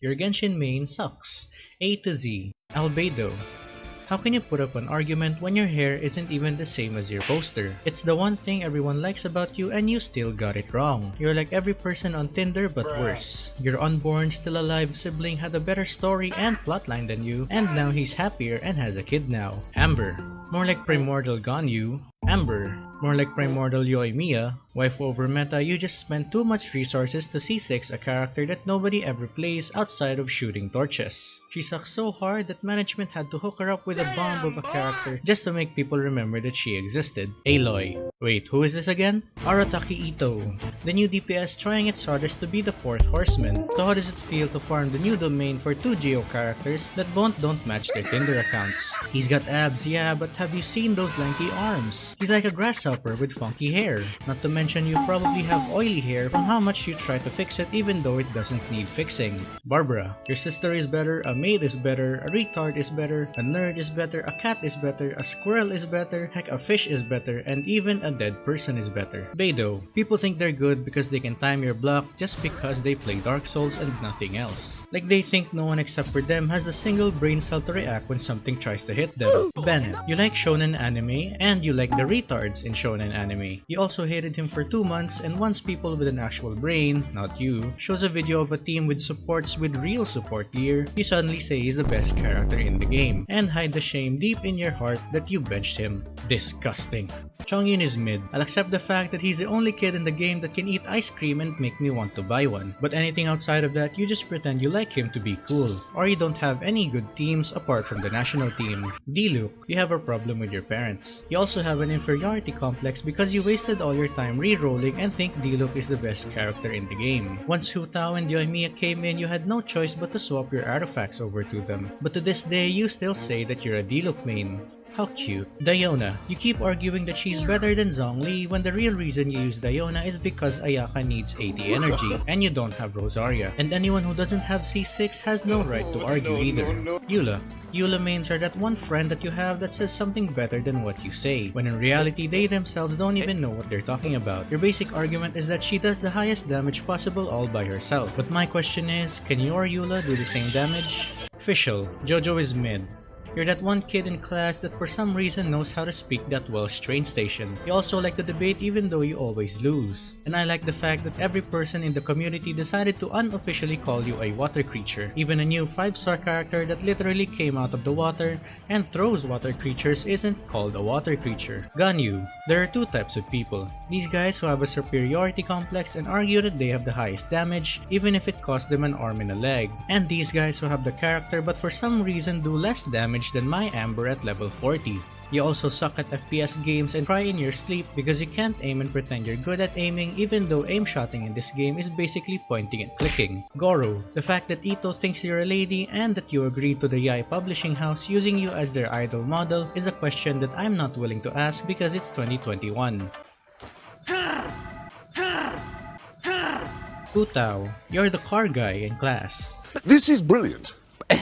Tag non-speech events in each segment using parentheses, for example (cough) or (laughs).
Your Genshin main sucks. A to Z. Albedo. How can you put up an argument when your hair isn't even the same as your poster? It's the one thing everyone likes about you and you still got it wrong. You're like every person on Tinder but worse. Your unborn, still alive sibling had a better story and plotline than you, and now he's happier and has a kid now. Amber. More like Primordial Ganyu. Amber. More like Primordial Yoimiya. Wife over meta, you just spent too much resources to C6 a character that nobody ever plays outside of shooting torches. She sucks so hard that management had to hook her up with a bomb of a character just to make people remember that she existed. Aloy. Wait, who is this again? Arataki Itto. The new DPS trying its hardest to be the fourth horseman. So how does it feel to farm the new domain for two Geo characters that both don't match their Tinder accounts? He's got abs, yeah, but have you seen those lanky arms? He's like a grasshopper with funky hair. Not to mention you probably have oily hair from how much you try to fix it even though it doesn't need fixing. Barbara, your sister is better, a maid is better, a retard is better, a nerd is better, a cat is better, a squirrel is better, heck a fish is better, and even a dead person is better. Beidou, people think they're good because they can time your block just because they play Dark Souls and nothing else. Like they think no one except for them has the single brain cell to react when something tries to hit them. Bennett, you like shonen anime and you like the retards in shonen anime. You also hated him for two months and once people with an actual brain, not you, shows a video of a team with supports with real support gear, you suddenly say he's the best character in the game and hide the shame deep in your heart that you benched him. Disgusting. Chongyun is mid. I'll accept the fact that he's the only kid in the game that can eat ice cream and make me want to buy one. But anything outside of that, you just pretend you like him to be cool. Or you don't have any good teams apart from the national team. Diluc, you have a problem with your parents. You also have an inferiority complex because you wasted all your time re-rolling and think Diluc is the best character in the game. Once Hu Tao and Yoimiya came in, you had no choice but to swap your artifacts over to them. But to this day, you still say that you're a Diluc main. How cute. Diona, you keep arguing that she's better than Zhongli when the real reason you use Diona is because Ayaka needs 80 (laughs) energy and you don't have Rosaria. And anyone who doesn't have C6 has no right to argue either. Eula, Eula mains are that one friend that you have that says something better than what you say, when in reality they themselves don't even know what they're talking about. Your basic argument is that she does the highest damage possible all by herself. But my question is, can you or Eula do the same damage? Official, Jojo is mid. You're that one kid in class that for some reason knows how to speak that Welsh train station. You also like to debate even though you always lose. And I like the fact that every person in the community decided to unofficially call you a water creature. Even a new 5-star character that literally came out of the water and throws water creatures isn't called a water creature. Ganyu. There are two types of people. These guys who have a superiority complex and argue that they have the highest damage even if it costs them an arm and a leg. And these guys who have the character but for some reason do less damage than my Amber at level 40. You also suck at FPS games and cry in your sleep because you can't aim and pretend you're good at aiming even though aim shotting in this game is basically pointing and clicking. Goro, the fact that Itto thinks you're a lady and that you agreed to the Yae publishing house using you as their idol model is a question that I'm not willing to ask because it's 2021. Hu Tao, you're the car guy in class. This is brilliant,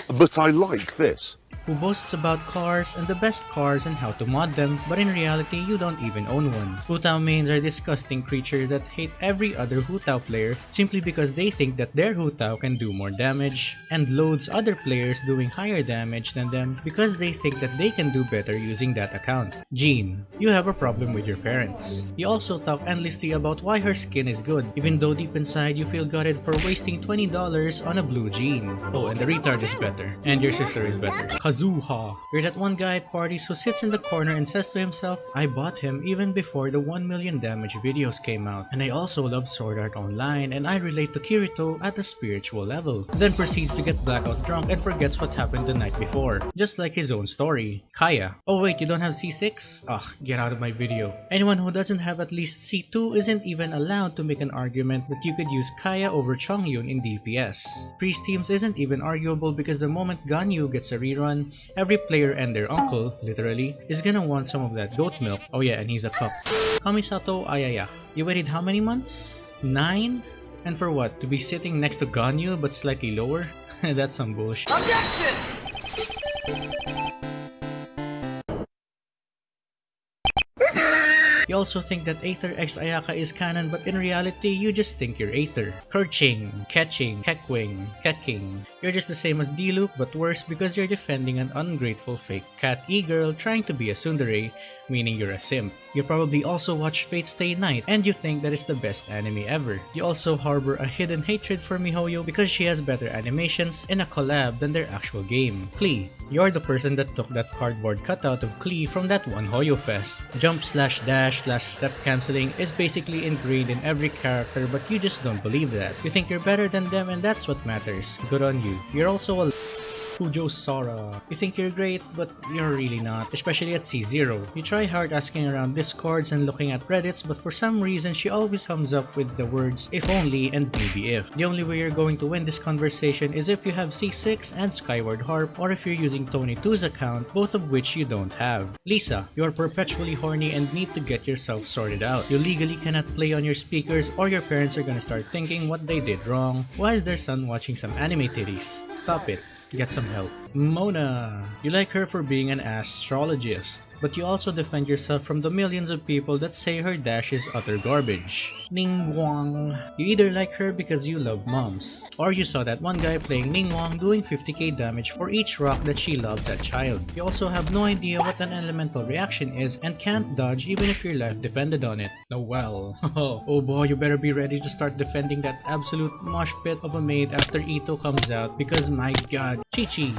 but I like this. Who boasts about cars and the best cars and how to mod them, but in reality you don't even own one. Hu Tao mains are disgusting creatures that hate every other Hu Tao player simply because they think that their Hu Tao can do more damage, and loads other players doing higher damage than them because they think that they can do better using that account. Jean, you have a problem with your parents. You also talk endlessly about why her skin is good, even though deep inside you feel gutted for wasting $20 on a blue jean. Oh, and the retard is better. And your sister is better. Kazuha. You're that one guy at parties who sits in the corner and says to himself, I bought him even before the 1 million damage videos came out. And I also love Sword Art Online and I relate to Kirito at a spiritual level. Then proceeds to get blackout drunk and forgets what happened the night before. Just like his own story. Kaeya. Oh wait, you don't have C6? Ugh, get out of my video. Anyone who doesn't have at least C2 isn't even allowed to make an argument that you could use Kaeya over Chongyun in DPS. Priest teams isn't even arguable because the moment Ganyu gets a rerun, every player and their uncle, literally, is gonna want some of that goat milk. Oh yeah, and he's a cup. Kamisato Ayaya. You waited how many months? Nine? And for what? To be sitting next to Ganyu but slightly lower? (laughs) That's some bullshit. You You also think that Aether X Ayaka is canon but in reality you just think you're Aether. Kerching, Catching, Keckwing, Kecking. You're just the same as Diluc but worse because you're defending an ungrateful fake cat e-girl trying to be a tsundere, meaning you're a simp. You probably also watch Fate Stay Night and you think that is the best anime ever. You also harbor a hidden hatred for MiHoYo because she has better animations in a collab than their actual game. Klee, you're the person that took that cardboard cutout of Klee from that one Hoyo Fest. Jump slash dash slash step canceling is basically ingrained in every character but you just don't believe that. You think you're better than them and that's what matters. Good on you. You're also a Kujou Sara. You think you're great, but you're really not, especially at C0. You try hard asking around discords and looking at reddits, but for some reason she always comes up with the words if only and maybe if. The only way you're going to win this conversation is if you have C6 and Skyward Harp, or if you're using Tony 2's account, both of which you don't have. Lisa, you're perpetually horny and need to get yourself sorted out. You legally cannot play on your speakers or your parents are gonna start thinking what they did wrong. Why is their son watching some anime titties? Stop it. Get some help. Mona! You like her for being an astrologist, but you also defend yourself from the millions of people that say her dash is utter garbage. Ningguang. You either like her because you love moms, or you saw that one guy playing Ningguang doing 50k damage for each rock that she loves as child. You also have no idea what an elemental reaction is and can't dodge even if your life depended on it. Oh well. (laughs) oh boy, you better be ready to start defending that absolute mosh pit of a maid after Itto comes out because my god, Qiqi.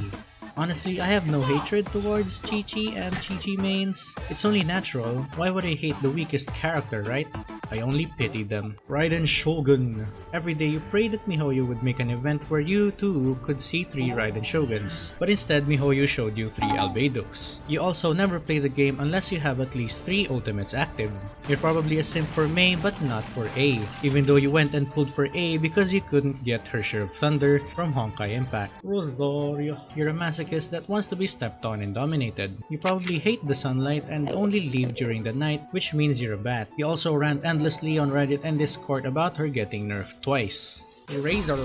Honestly, I have no hatred towards Qiqi and Qiqi mains. It's only natural. Why would I hate the weakest character, right? I only pity them. Raiden Shogun. Every day you prayed that MiHoYo would make an event where you too could see 3 Raiden Shoguns. But instead MiHoYo showed you 3 Albedos. You also never play the game unless you have at least 3 ultimates active. You're probably a simp for Mei but not for Ei, even though you went and pulled for Ei because you couldn't get Herrscher of thunder from Honkai Impact. Rosaria, you're a masochist that wants to be stepped on and dominated. You probably hate the sunlight and only leave during the night, which means you're a bat. You also rant endlessly on Reddit and Discord about her getting nerfed twice. Razor.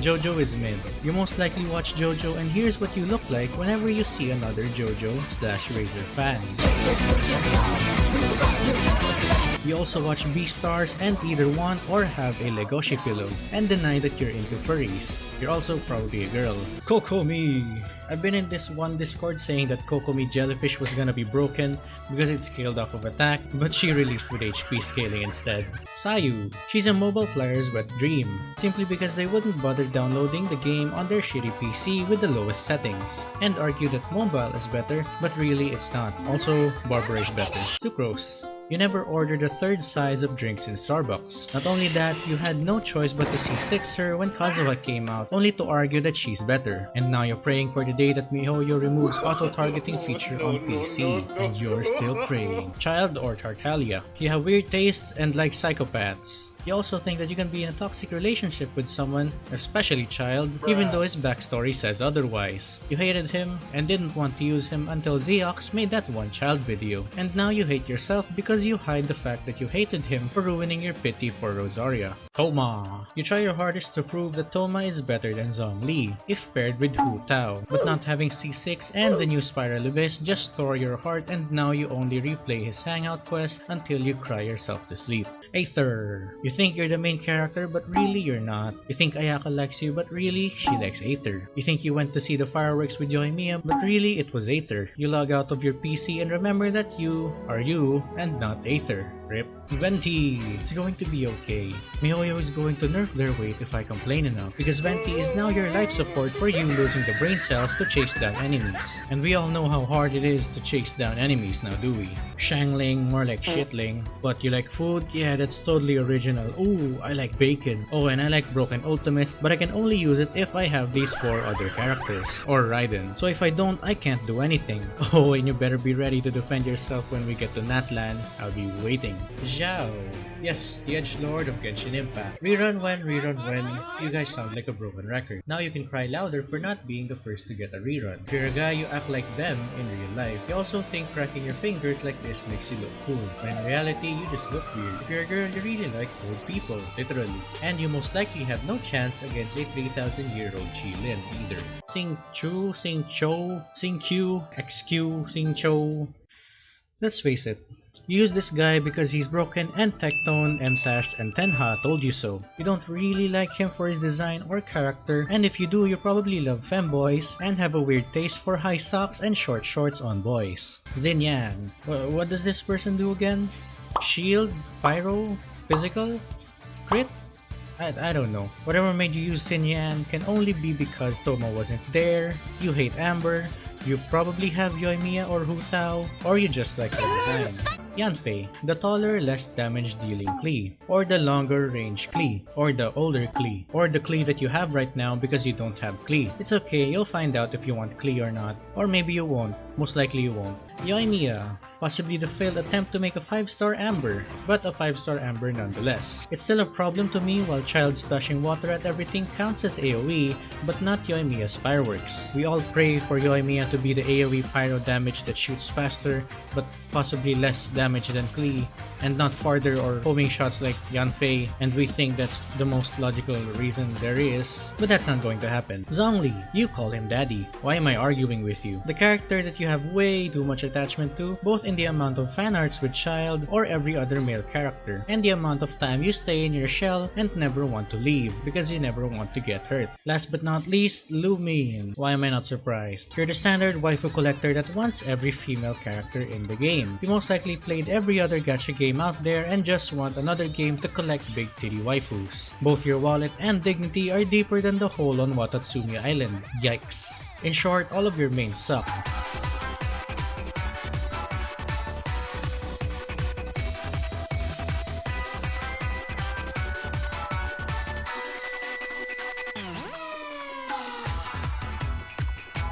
Jojo is mid. You most likely watch Jojo and here's what you look like whenever you see another Jojo slash Razor fan. You also watch Beastars and either want or have a Legoshi pillow and deny that you're into furries. You're also probably a girl. Kokomi! I've been in this one Discord saying that Kokomi Jellyfish was gonna be broken because it scaled off of attack, but she released with HP scaling instead. Sayu. She's a mobile player's wet dream, simply because they wouldn't bother downloading the game on their shitty PC with the lowest settings, and argue that mobile is better, but really it's not. Also, Barbara is better. Sucrose. You never ordered a third size of drinks in Starbucks. Not only that, you had no choice but to C6 her when Kazuha came out, only to argue that she's better. And now you're praying for the day that MiHoYo removes (laughs) auto-targeting feature on PC. And you're still praying. Childe or Tartaglia. You have weird tastes and like psychopaths. You also think that you can be in a toxic relationship with someone, especially Childe, even though his backstory says otherwise. You hated him and didn't want to use him until Zy0x made that one Childe video. And now you hate yourself because you hide the fact that you hated him for ruining your pity for Rosaria. Thoma. You try your hardest to prove that Thoma is better than Zhongli, if paired with Hu Tao. But not having C6 and the new Spiral Abyss just tore your heart and now you only replay his hangout quest until you cry yourself to sleep. Aether. You think you're the main character, but really you're not. You think Ayaka likes you, but really she likes Aether. You think you went to see the fireworks with Yoimiya, but really it was Aether. You log out of your PC and remember that you are you and not Aether. Rip. Venti! It's going to be okay. MiHoYo is going to nerf their weight if I complain enough, because Venti is now your life support for you losing the brain cells to chase down enemies. And we all know how hard it is to chase down enemies now, do we? Xiangling, more like oh. shitling. But you like food? Yeah, that's totally original. Ooh, I like bacon. Oh, and I like broken ultimates, but I can only use it if I have these four other characters. Or Raiden. So if I don't, I can't do anything. (laughs) Oh, and you better be ready to defend yourself when we get to Natlan. I'll be waiting. Xiao. Yes, the Edge Lord of Genshin Impact. Rerun when, rerun when, you guys sound like a broken record. Now you can cry louder for not being the first to get a rerun. If you're a guy, you act like them in real life. You also think cracking your fingers like this makes you look cool. When in reality, you just look weird. If you're a girl, you really like people, literally. And you most likely have no chance against a 3,000 year old qilin either. Sing Chu, Sing Cho, Sing Q, XQ, Sing Cho. Let's face it, You use this guy because he's broken and Tectone, MTash, and Tenha told you so. You don't really like him for his design or character, and if you do, you probably love femboys and have a weird taste for high socks and short shorts on boys. Xinyan. Wh- What does this person do again? Shield? Pyro? Physical? Crit? I, I don't know. Whatever made you use Xinyan can only be because Thoma wasn't there, you hate Amber, you probably have Yoimiya or Hu Tao, or you just like her design. Yanfei, the taller, less damage dealing Klee, or the longer range Klee, or the older Klee, or the Klee that you have right now because you don't have Klee. It's okay, you'll find out if you want Klee or not, or maybe you won't, most likely you won't. Yoimiya, possibly the failed attempt to make a 5-star Amber, but a 5-star Amber nonetheless. It's still a problem to me while Childe splashing water at everything counts as AoE, but not Yoimiya's fireworks. We all pray for Yoimiya to be the AoE pyro damage that shoots faster, but possibly less damage than Klee, and not farther or homing shots like Yanfei, and we think that's the most logical reason there is, but that's not going to happen. Zhongli, you call him daddy. Why am I arguing with you? The character that you have way too much attachment to, both in the amount of fan arts with Childe or every other male character, and the amount of time you stay in your shell and never want to leave because you never want to get hurt. Last but not least, Lumine. Why am I not surprised? You're the standard waifu collector that wants every female character in the game. You most likely played every other gacha game out there and just want another game to collect big titty waifus. Both your wallet and dignity are deeper than the hole on Watatsumi Island. Yikes. In short, all of your mains suck.